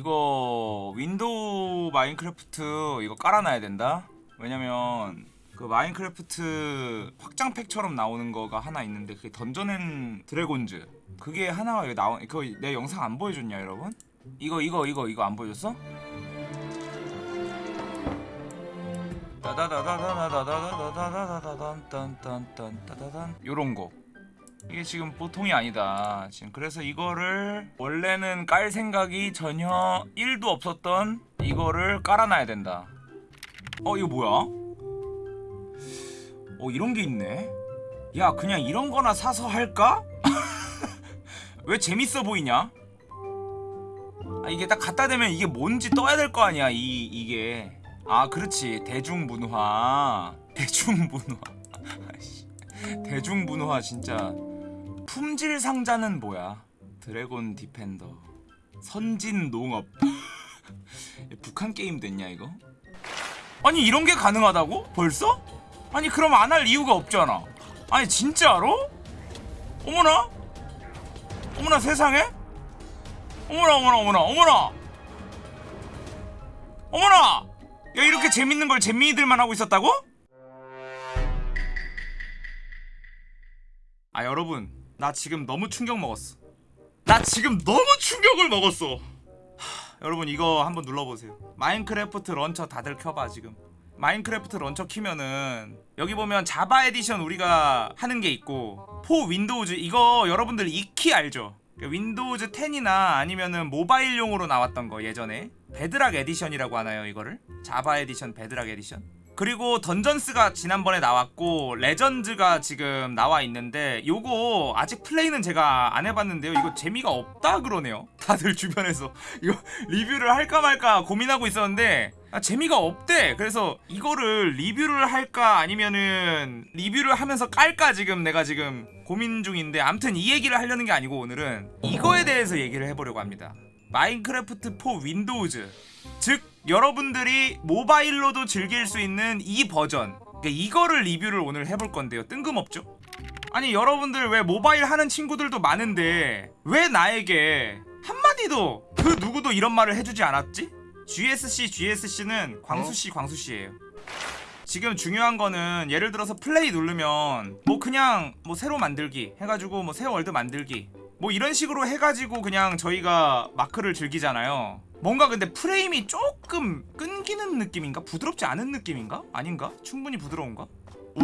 이거 윈도우 마인크래프트 이거 깔아놔야 된다 왜냐면 그 마인크래프트 확장팩처럼 나오는 거가 하나 있는데 그게 Dungeons and Dragons 그게 하나가 나온 그거 내 영상 안 보여줬냐 여러분? 이거 이거 이거 이거 안 보여줬어? 요런 거 이게 지금 보통이 아니다 지금 그래서 이거를 원래는 깔 생각이 전혀 1도 없었던 이거를 깔아놔야 된다 어 이거 뭐야? 어 이런 게 있네 야 그냥 이런 거나 사서 할까? 왜 재밌어 보이냐? 아 이게 딱 갖다 대면 이게 뭔지 떠야 될 거 아니야 이 이게 아 그렇지 대중문화 대중문화. 대중문화 진짜 품질 상자는 뭐야? 드래곤 디펜더. 선진 농업. 북한 게임 됐냐 이거? 아니 이런 게 가능하다고? 벌써? 아니 그럼 안 할 이유가 없잖아. 아니 진짜로 어머나? 어머나 세상에? 어머나 어머나 어머나 어머나! 어머나! 야 이렇게 재밌는 걸 재미들만 하고 있었다고? 아 여러분 나 지금 너무 충격 먹었어. 나 지금 너무 충격을 먹었어. 하, 여러분 이거 한번 눌러보세요. 마인크래프트 런처 다들 켜봐 지금. 마인크래프트 launcher 키면은 여기 보면 Java Edition 우리가 하는 게 있고 for Windows 이거 여러분들 익히 알죠? 그 윈도우즈 10이나 아니면은 모바일용으로 나왔던 거 예전에? Bedrock Edition이라고 하나요 이거를? Java Edition Bedrock Edition 그리고 Dungeons가 지난번에 나왔고 Legends가 지금 나와 있는데 요거 아직 플레이는 제가 안 해봤는데요. 이거 재미가 없다 그러네요. 다들 주변에서. 이거 리뷰를 할까 말까 고민하고 있었는데 아, 재미가 없대. 그래서 이거를 리뷰를 할까 아니면은 리뷰를 하면서 깔까 지금 내가 지금 고민 중인데 암튼 이 얘기를 하려는 게 아니고 오늘은 이거에 대해서 얘기를 해보려고 합니다. 마인크래프트 for Windows. 즉 여러분들이 모바일로도 즐길 수 있는 이 버전 그러니까 이거를 리뷰를 오늘 해볼 건데요 뜬금없죠? 아니 여러분들 왜 모바일 하는 친구들도 많은데 왜 나에게 한마디도 그 누구도 이런 말을 해주지 않았지? GSC GSC는 광수씨 광수씨예요 지금 중요한 거는 예를 들어서 플레이 누르면 뭐 그냥 뭐 새로 만들기 해가지고 뭐 새 월드 만들기 뭐 이런 식으로 해가지고 그냥 저희가 마크를 즐기잖아요 뭔가 근데 프레임이 조금 끊기는 느낌인가? 부드럽지 않은 느낌인가? 아닌가? 충분히 부드러운가?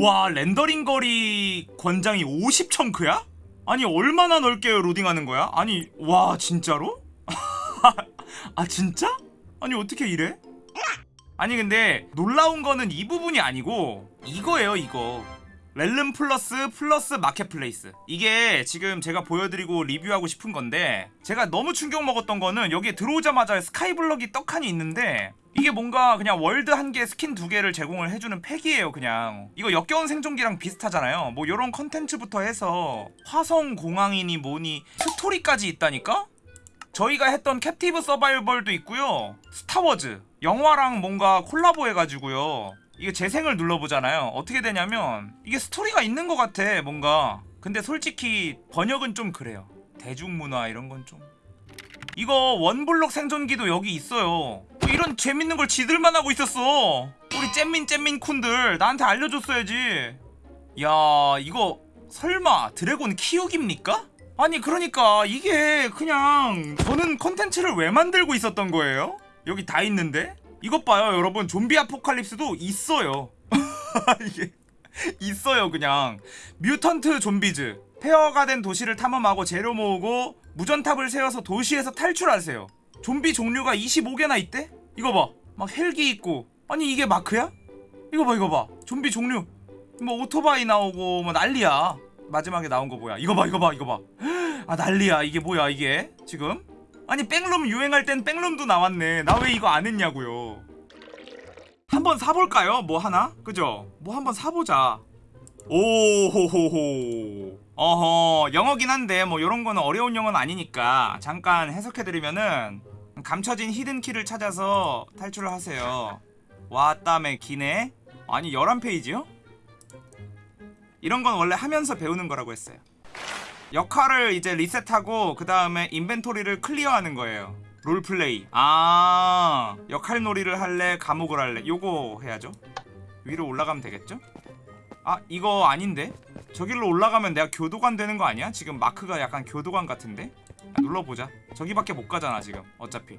와 rendering 거리 권장이 50 chunk야? 아니 얼마나 넓게 로딩하는 거야? 아니 와 진짜로? 아 진짜? 아니 어떻게 이래? 아니 근데 놀라운 거는 이 부분이 아니고 이거예요 이거 Realms Plus 플러스 marketplace. 이게 지금 제가 보여드리고 리뷰하고 싶은 건데 제가 너무 충격 먹었던 거는 여기에 들어오자마자 skyblock이 떡하니 있는데 이게 뭔가 그냥 월드 한 개 스킨 두 개를 제공을 해주는 팩이에요 그냥. 이거 역겨운 생존기랑 비슷하잖아요. 뭐 요런 컨텐츠부터 해서 화성 공항이니 뭐니 스토리까지 있다니까? 저희가 했던 Captive Survival도 있고요. 스타워즈. 영화랑 뭔가 콜라보 해가지고요 이게 재생을 눌러보잖아요. 어떻게 되냐면 이게 스토리가 있는 것 같아 뭔가. 근데 솔직히 번역은 좀 그래요. 대중문화 이런 건 좀. 이거 one block 생존기도 여기 있어요. 이런 재밌는 걸 지들만 하고 있었어. 우리 잼민 잼민 쿤들 나한테 알려줬어야지. 야 이거 설마 드래곤 키우기입니까? 아니 그러니까 이게 그냥 저는 컨텐츠를 왜 만들고 있었던 거예요? 여기 다 있는데? 이것 봐요 여러분. 좀비 아포칼립스도 있어요. 이게 있어요 그냥. mutant zombies. 폐허가 된 도시를 탐험하고 재료 모으고 무전탑을 세워서 도시에서 탈출하세요. 좀비 종류가 25개나 있대? 이거 봐 막 헬기 있고. 아니 이게 마크야? 이거 봐 이거 봐. 좀비 종류. 뭐 오토바이 나오고 뭐 난리야. 마지막에 나온 거 뭐야? 이거 봐 이거 봐 이거 봐아 난리야. 이게 뭐야 이게? 지금 아니 백룸 유행할 땐 백룸도 나왔네. 나 왜 이거 안 했냐고요. 한번 사볼까요? 뭐 하나? 그죠? 뭐 한번 사보자. 오호호호. 어허 영어긴 한데 뭐 요런 거는 어려운 영어는 아니니까 잠깐 해석해드리면은 감춰진 히든키를 찾아서 탈출을 하세요. 왔다매 기네. 아니 11페이지요? 이런 건 원래 하면서 배우는 거라고 했어요 역할을 이제 리셋하고 그 다음에 인벤토리를 클리어하는 거예요 롤플레이 아 역할놀이를 할래 감옥을 할래 요거 해야죠 위로 올라가면 되겠죠? 아 이거 아닌데? 저길로 올라가면 내가 교도관 되는 거 아니야? 지금 마크가 약간 교도관 같은데? 아, 눌러보자 저기밖에 못 가잖아 지금 어차피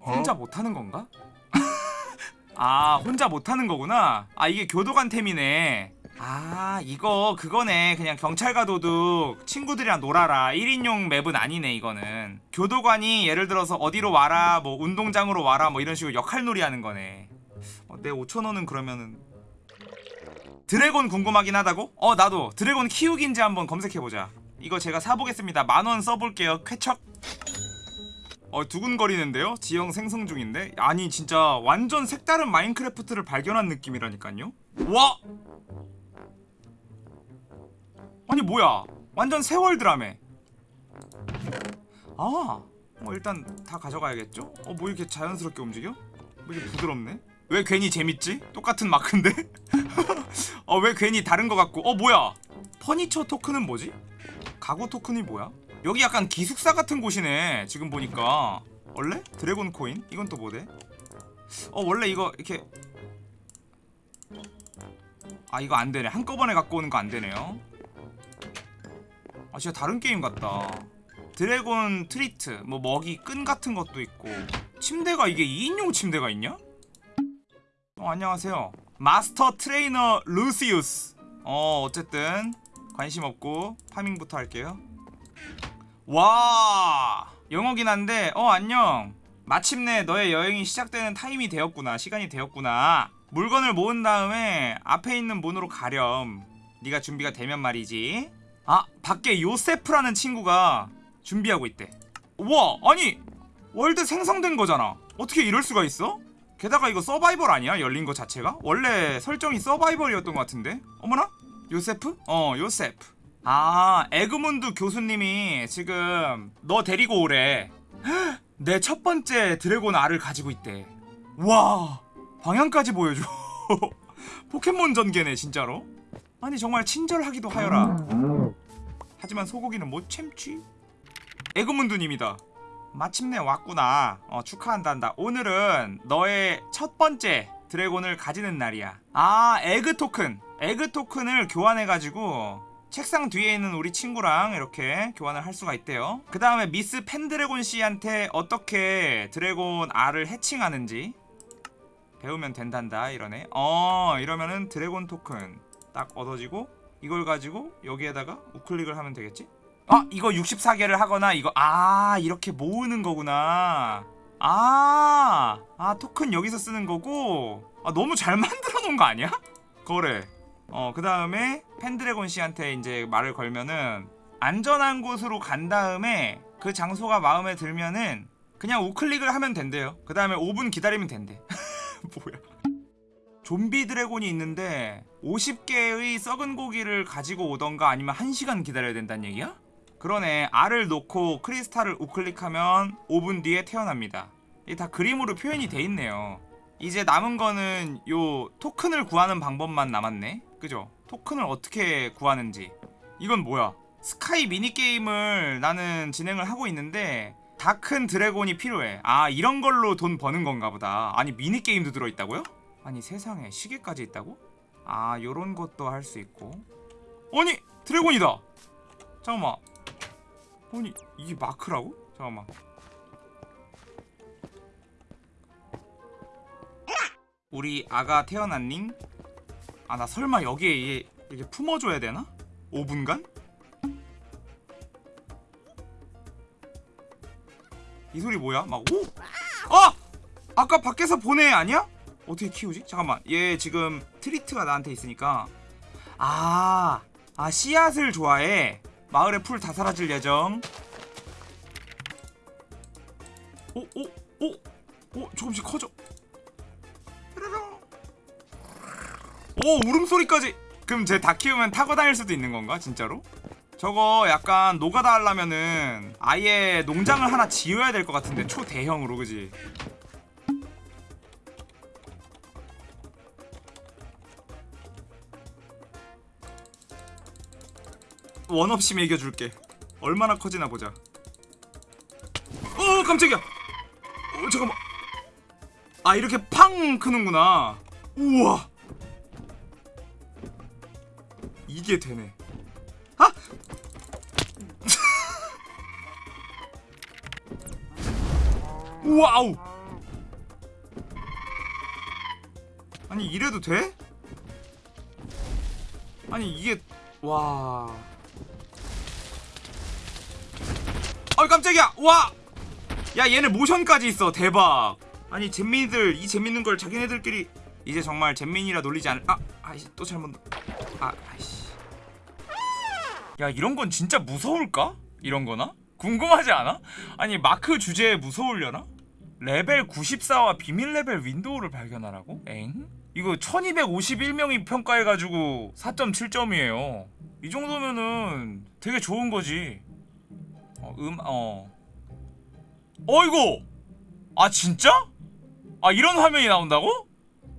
혼자 못하는 건가? 아 혼자 못하는 거구나 아 이게 교도관 템이네 아 이거 그거네 그냥 경찰과 도둑 친구들이랑 놀아라 1인용 맵은 아니네 이거는 교도관이 예를 들어서 어디로 와라 뭐 운동장으로 와라 뭐 이런 식으로 역할놀이 하는 거네 어, 내 5천원은 그러면은 드래곤 궁금하긴 하다고? 어 나도 드래곤 키우기인지 한번 검색해보자 이거 제가 사보겠습니다 만원 써볼게요 쾌척 어 두근거리는데요? 지형 생성 중인데? 아니 진짜 완전 색다른 마인크래프트를 발견한 느낌이라니까요? 와! 아니 뭐야 완전 세월 드라메 아 어, 일단 다 가져가야겠죠? 어 뭐 이렇게 자연스럽게 움직여? 뭐 이렇게 부드럽네? 왜 괜히 재밌지? 똑같은 마크인데? 어 왜 괜히 다른 거 같고 어 뭐야 furniture token은 뭐지? 가구 토큰이 뭐야? 여기 약간 기숙사 같은 곳이네 지금 보니까 원래? dragon coin? 이건 또 뭐대? 어 원래 이거 이렇게 아 이거 안되네 한꺼번에 갖고 오는 거 안되네요 아 진짜 다른 게임 같다. dragon treat 뭐 먹이 끈 같은 것도 있고. 침대가 이게 2인용 침대가 있냐? 어 안녕하세요. master trainer 루시우스. 어 어쨌든 관심 없고 파밍부터 할게요. 와 영어긴 한데 어 안녕. 마침내 너의 여행이 시작되는 타임이 되었구나 시간이 되었구나. 물건을 모은 다음에 앞에 있는 문으로 가렴. 네가 준비가 되면 말이지 아 밖에 요세프라는 친구가 준비하고 있대. 우와 아니 월드 생성된 거잖아. 어떻게 이럴 수가 있어? 게다가 이거 서바이벌 아니야? 열린 거 자체가? 원래 설정이 서바이벌이었던 것 같은데? 어머나? 요세프? 어 요세프. 아 에그문드 교수님이 지금 너 데리고 오래. 내 첫 번째 드래곤 알을 가지고 있대. 와 방향까지 보여줘. 포켓몬 전개네 진짜로 아니 정말 친절하기도 하여라. 하지만 소고기는 못 참지 에그문드님이다. 마침내 왔구나. 어, 축하한단다. 오늘은 너의 첫 번째 드래곤을 가지는 날이야. 아 egg token. egg token을 교환해가지고 책상 뒤에 있는 우리 친구랑 이렇게 교환을 할 수가 있대요. 그 다음에 미스 펜드래곤 씨한테 어떻게 드래곤 알을 hatching하는지 배우면 된단다 이러네. 어 이러면은 드래곤 토큰 딱 얻어지고 이걸 가지고 여기에다가 우클릭을 하면 되겠지? 아 이거 64개를 하거나 이거 아 이렇게 모으는 거구나. 아, 아 토큰 여기서 쓰는 거고. 아 너무 잘 만들어 놓은 거 아니야? 거래. 어그 다음에 펜드래곤 씨한테 이제 말을 걸면은 안전한 곳으로 간 다음에 그 장소가 마음에 들면은 그냥 우클릭을 하면 된대요. 그 다음에 5분 기다리면 된대. 뭐야 좀비 드래곤이 있는데 50개의 썩은 고기를 가지고 오던가 아니면 1시간 기다려야 된다는 얘기야? 그러네. 알을 놓고 크리스탈을 우클릭하면 5분 뒤에 태어납니다. 이게 다 그림으로 표현이 돼 있네요. 이제 남은 거는 요 토큰을 구하는 방법만 남았네. 그죠? 토큰을 어떻게 구하는지. 이건 뭐야? sky 미니게임을 나는 진행을 하고 있는데 다 큰 드래곤이 필요해. 아 이런 걸로 돈 버는 건가 보다. 아니 미니게임도 들어있다고요? 아니 세상에 시계까지 있다고? 아 요런 것도 할 수 있고 아니 드래곤이다 잠깐만 아니 이게 마크라고? 잠깐만 우리 아가 태어났닝? 아 나 설마 여기에 얘 이렇게 품어줘야 되나? 5분간? 이 소리 뭐야? 막 오? 아! 아까 밖에서 보내 아니야? 어떻게 키우지? 잠깐만 얘 지금 treat가 나한테 있으니까 아, 아 씨앗을 좋아해 마을의 풀 다 사라질 예정 오, 오, 오, 오 조금씩 커져. 오 울음소리까지 그럼 쟤 다 키우면 타고 다닐 수도 있는 건가 진짜로? 저거 약간 노가다 하려면은 아예 농장을 하나 지어야 될 것 같은데 초대형으로 그지? 원 없이 매겨줄게. 얼마나 커지나 보자. 깜짝이야. 어 잠깐만. 아 이렇게 팡 크는구나. 우와. 이게 되네. 아! 와우. 아니 이래도 돼? 아니 이게 와. 아 깜짝이야. 와. 야 얘네 모션까지 있어. 대박. 아니 잼민이들 이 재밌는 걸 자기네들끼리 이제 정말 잼민이라 놀리지 않을. 아, 아이씨 또 잘못. 아, 아이씨. 야 이런 건 진짜 무서울까? 이런 거나? 궁금하지 않아? 아니 마크 주제에 무서울려나? 레벨 94와 비밀 레벨 윈도우를 발견하라고? 엥? 이거 1251명이 평가해가지고 4.7점이에요 이 정도면은 되게 좋은 거지 어, 음, 어 어이구 아 진짜? 아 이런 화면이 나온다고?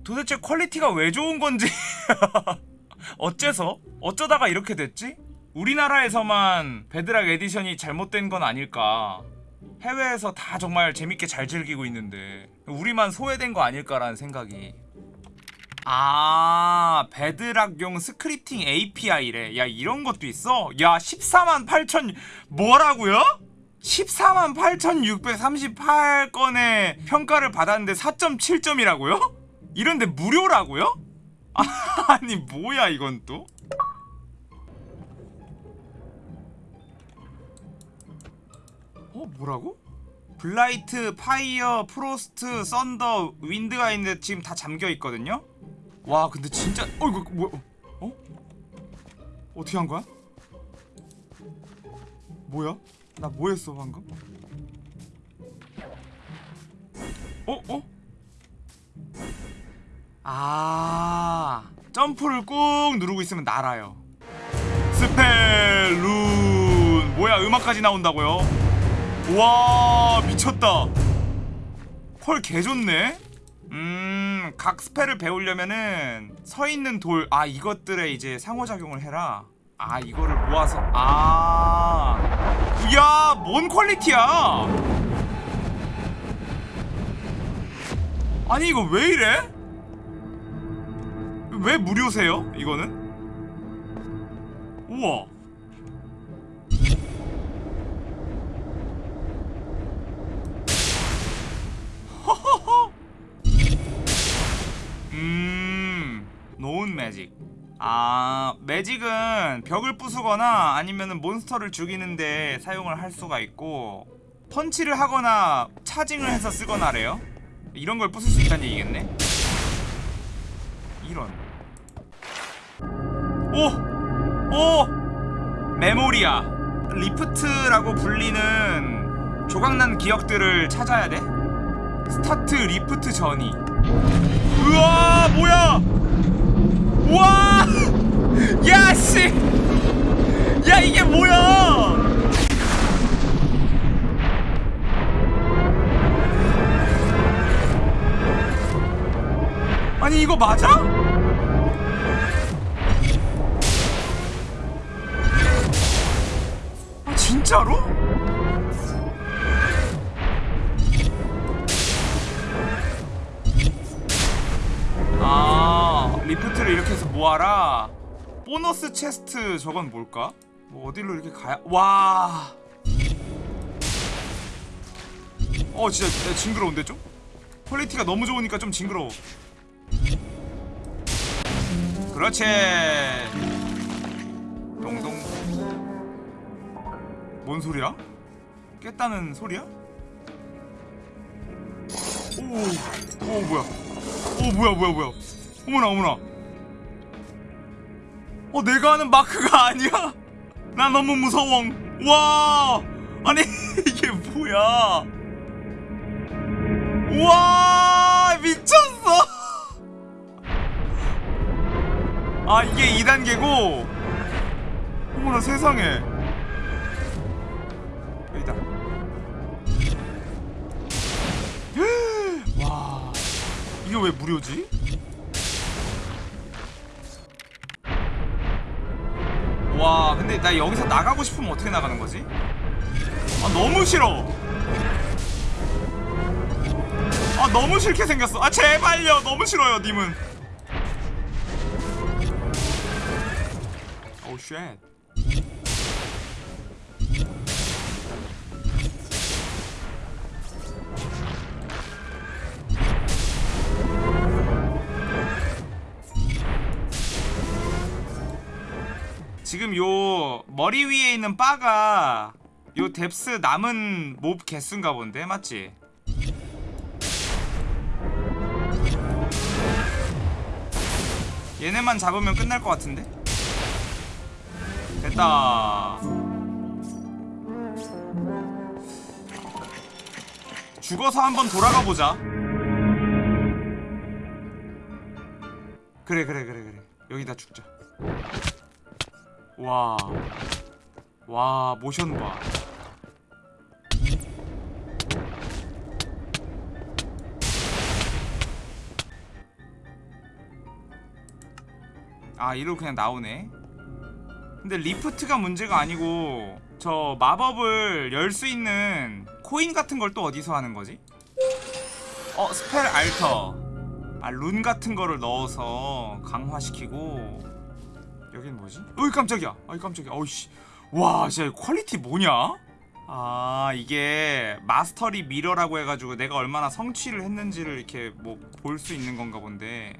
도대체 quality가 왜 좋은 건지 어째서? 어쩌다가 이렇게 됐지? 우리나라에서만 Bedrock Edition이 잘못된 건 아닐까 해외에서 다 정말 재밌게 잘 즐기고 있는데 우리만 소외된 거 아닐까라는 생각이 아 베드락용 스크립팅 API래 야 이런 것도 있어? 야 14만 8천 뭐라고요? 14만 8,638건의 평가를 받았는데 4.7점이라고요? 이런데 무료라고요? 아니 뭐야 이건 또? 어 뭐라고? Blight, Fire, Frost, Thunder, Wind가 있는데 지금 다 잠겨 있거든요. 와 근데 진짜 어 이거 뭐야? 어? 어떻게 한 거야? 뭐야? 나 뭐 했어 방금? 어? 어? 아 점프를 꾹 누르고 있으면 날아요. 스펠룬 뭐야 음악까지 나온다고요? 와 미쳤다 헐 개좋네 음, 각 spell을 배우려면은 서 있는 돌, 아 이것들에 이제 상호작용을 해라. 아 이거를 모아서, 아, 야, 뭔 quality야? 아니 이거 왜 이래? 왜 무료세요? 이거는? 우와. 매직. 아 매직은 벽을 부수거나 아니면 몬스터를 죽이는데 사용을 할 수가 있고 펀치를 하거나 차징을 해서 쓰거나래요? 이런 걸 부술 수 있다는 얘기겠네? 이런. 오! 오! Memoria. Rift라고 불리는 조각난 기억들을 찾아야 돼? Start rift 전이. 우와 뭐야! 우 와 야 씨 야 이게 뭐야 아니 이거 맞아? 아 진짜로? 모아라 Bonus chest 저건 뭘까? 뭐 어디로 이렇게 가야 와. 어 진짜 징그러운데 좀? quality가 너무 좋으니까 좀 징그러워 그렇지 동동 뭔 소리야? 깼다는 소리야? 오, 오 뭐야 오 뭐야 뭐야 뭐야 어머나 어머나 어 내가 아는 마크가 아니야? 나 너무 무서워. 와! 아니 이게 뭐야? 와 미쳤어! 아 이게 2단계고 어머나 세상에. 여기다. 와 이게 왜 무료지? 와 근데 나 여기서 나가고 싶으면 어떻게 나가는 거지? 아 너무 싫어. 아 너무 싫게 생겼어. 아 제발요. 너무 싫어요 님은. Oh, 오우 쉣 지금 요 머리 위에 있는 바가 요 뎁스 남은 몹 개수인가 본데 맞지? 얘네만 잡으면 끝날 것 같은데? 됐다 죽어서 한번 돌아가 보자 그래 그래 그래 그래 여기다 죽자 와. 와, 모션 봐. 아, 이로 그냥 나오네. 근데 rift가 문제가 아니고 저 마법을 열 수 있는 코인 같은 걸 또 어디서 하는 거지? 어, spell altar. 아, 룬 같은 거를 넣어서 강화시키고 여긴 뭐지? 어이 깜짝이야. 어이 깜짝이야. 어이씨. 와 진짜 quality 뭐냐? 아 이게 mastery mirror라고 해가지고 내가 얼마나 성취를 했는지를 이렇게 뭐 볼 수 있는 건가 본데.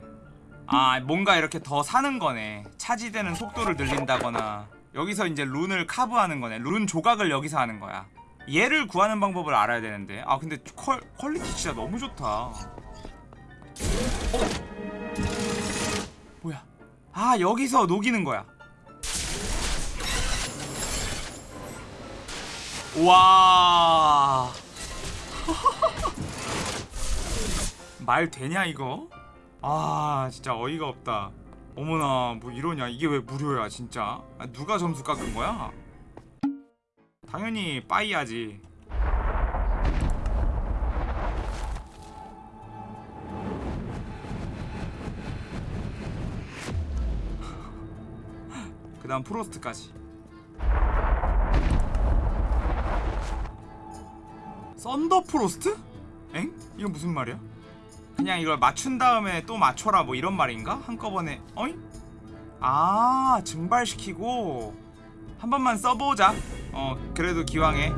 아 뭔가 이렇게 더 사는 거네. 차지되는 속도를 늘린다거나. 여기서 이제 rune을 carve하는 거네. 룬 조각을 여기서 하는 거야. 얘를 구하는 방법을 알아야 되는데. 아 근데 퀄, quality 진짜 너무 좋다. 어? 뭐야 아 여기서 녹이는 거야 와. 말 되냐 이거? 아 진짜 어이가 없다 어머나 뭐 이러냐 이게 왜 무료야 진짜 아, 누가 점수 깎은 거야? 당연히 빠이야지 다음 프로스트까지 썬더 프로스트? 엥? 이건 무슨 말이야? 그냥 이걸 맞춘 다음에 또 맞춰라 뭐 이런 말인가? 한꺼번에 어이? 아 증발시키고 한 번만 써보자 어 그래도 기왕에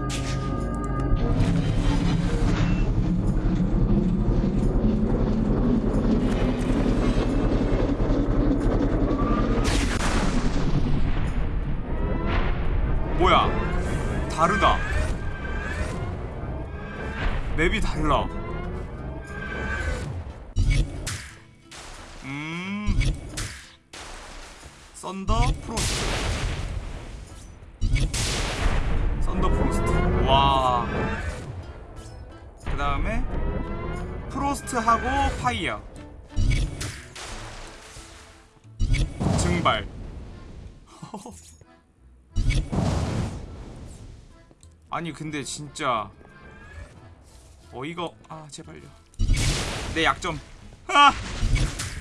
맵이 달라. 음. 썬더 프로스트. 썬더 프로스트. 와. 그 다음에 프로스트하고 파이어. 증발. 아니 근데 진짜 어이가 아 제발요. 내 약점. 아,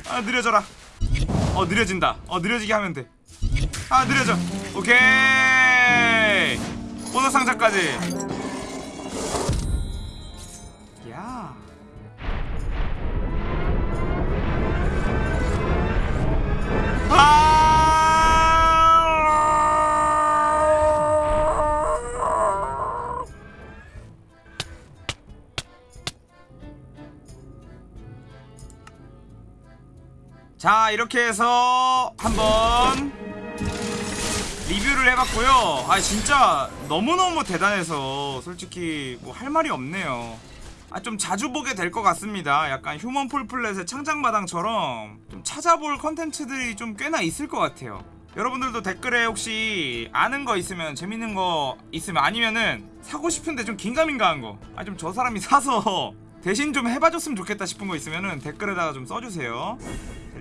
아 느려져라. 어 느려진다. 어 느려지게 하면 돼아 느려져. 오케이! 보너스 상자까지. 야 자 이렇게 해서 한번 리뷰를 해봤고요. 아 진짜 너무너무 대단해서 솔직히 뭐 할 말이 없네요. 아 좀 자주 보게 될 것 같습니다. 약간 휴먼 폴플렛의 창작마당처럼 좀 찾아볼 컨텐츠들이 좀 꽤나 있을 것 같아요. 여러분들도 댓글에 혹시 아는 거 있으면 재밌는 거 있으면 아니면은 사고 싶은데 좀 긴가민가한 거 아 좀 저 사람이 사서 대신 좀 해봐줬으면 좋겠다 싶은 거 있으면은 댓글에다가 좀 써주세요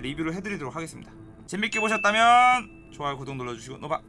리뷰를 해드리도록 하겠습니다. 재밌게 보셨다면 좋아요 구독 눌러주시고 노바